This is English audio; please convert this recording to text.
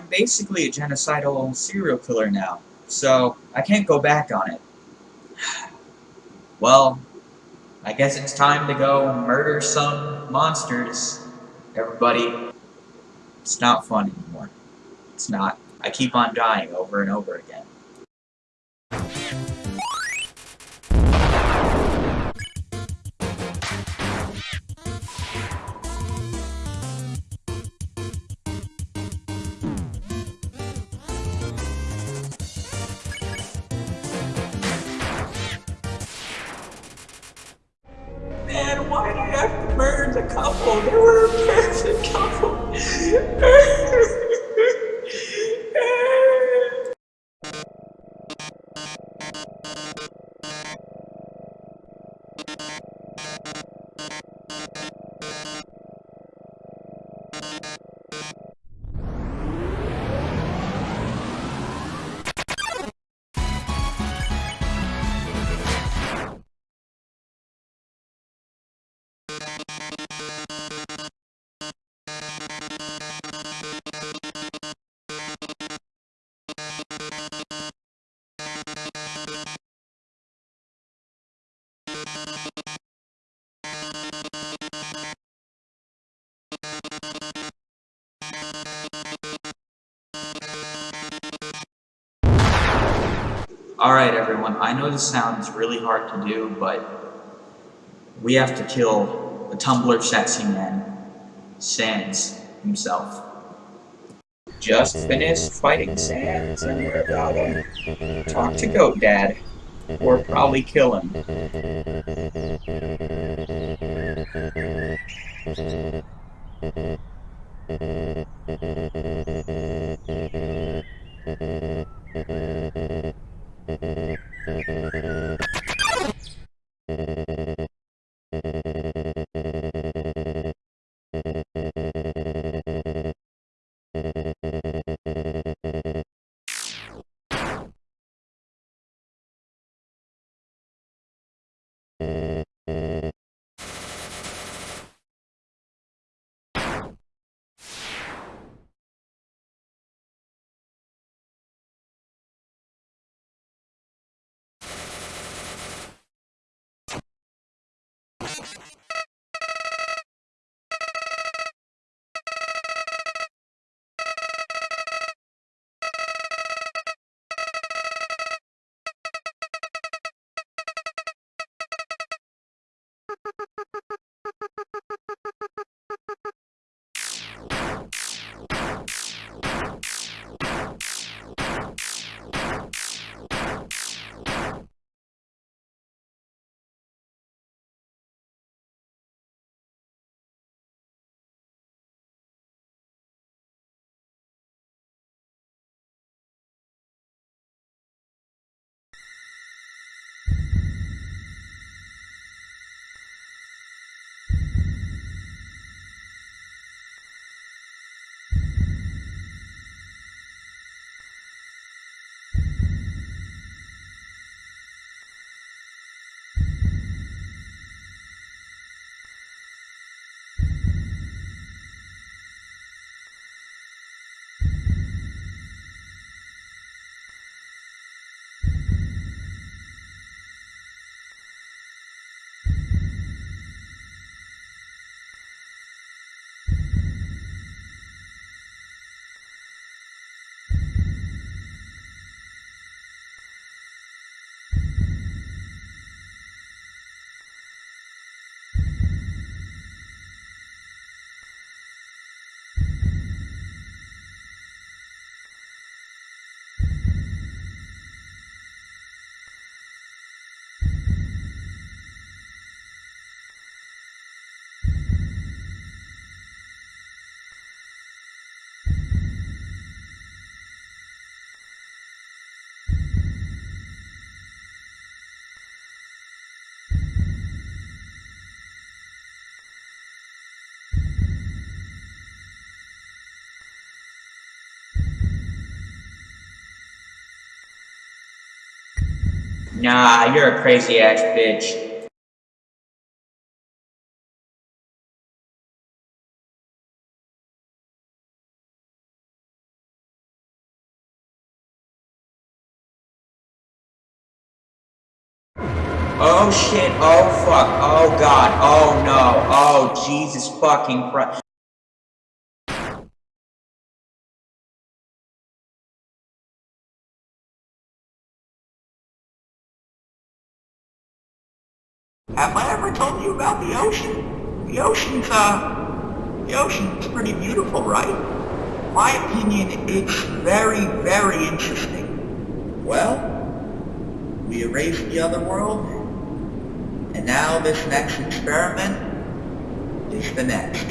I'm basically a genocidal serial killer now, so I can't go back on it. Well, I guess it's time to go murder some monsters, everybody. It's not fun anymore. It's not. I keep on dying over and over again. Couple? They were a perfect couple. Alright everyone, I know this sounds really hard to do, but we have to kill the Tumblr sexy man, Sans himself. Just finished fighting Sans and we're about to talk to Goat Dad, or probably kill him. ええ。Ha ha Nah, you're a crazy ass bitch. Oh shit, oh fuck, oh god, oh no, oh Jesus fucking Christ. Have I ever told you about the ocean? The ocean's, uh, the ocean's pretty beautiful, right? My opinion, it's very, very interesting. Well, we erased the other world, and now this next experiment is the next.